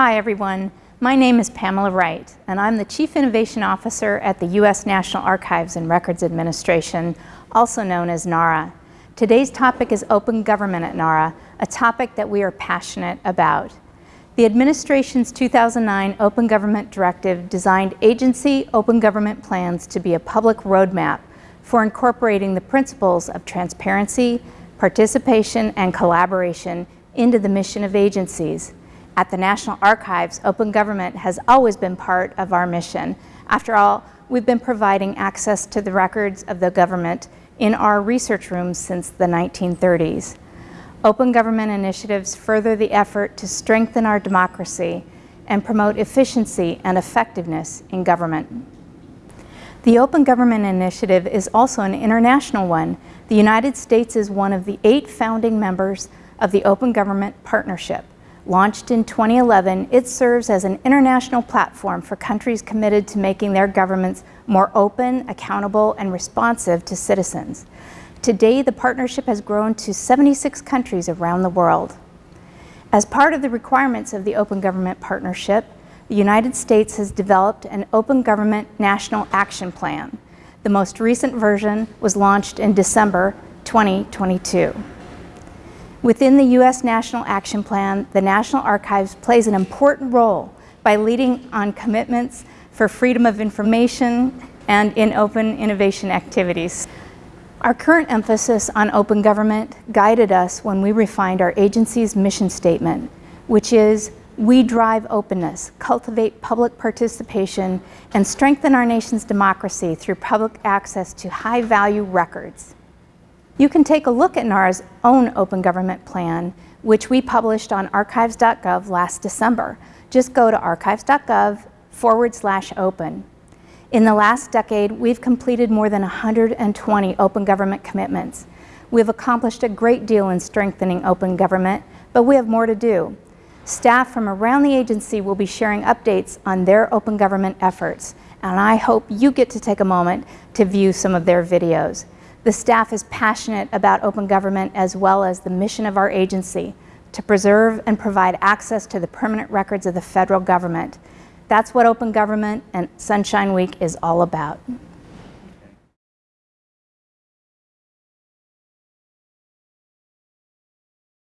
Hi everyone, my name is Pamela Wright and I'm the Chief Innovation Officer at the U.S. National Archives and Records Administration, also known as NARA. Today's topic is open government at NARA, a topic that we are passionate about. The administration's 2009 Open Government Directive designed agency open government plans to be a public roadmap for incorporating the principles of transparency, participation, and collaboration into the mission of agencies. At the National Archives, open government has always been part of our mission. After all, we've been providing access to the records of the government in our research rooms since the 1930s. Open government initiatives further the effort to strengthen our democracy and promote efficiency and effectiveness in government. The Open Government Initiative is also an international one. The United States is one of the eight founding members of the Open Government Partnership. Launched in 2011, it serves as an international platform for countries committed to making their governments more open, accountable, and responsive to citizens. Today, the partnership has grown to 76 countries around the world. As part of the requirements of the Open Government Partnership, the United States has developed an Open Government National Action Plan. The most recent version was launched in December 2022. Within the U.S. National Action Plan, the National Archives plays an important role by leading on commitments for freedom of information and in open innovation activities. Our current emphasis on open government guided us when we refined our agency's mission statement, which is we drive openness, cultivate public participation, and strengthen our nation's democracy through public access to high-value records. You can take a look at NARA's own open government plan, which we published on archives.gov last December. Just go to archives.gov forward slash open. In the last decade, we've completed more than 120 open government commitments. We've accomplished a great deal in strengthening open government, but we have more to do. Staff from around the agency will be sharing updates on their open government efforts, and I hope you get to take a moment to view some of their videos. The staff is passionate about open government as well as the mission of our agency to preserve and provide access to the permanent records of the federal government. That's what open government and Sunshine Week is all about.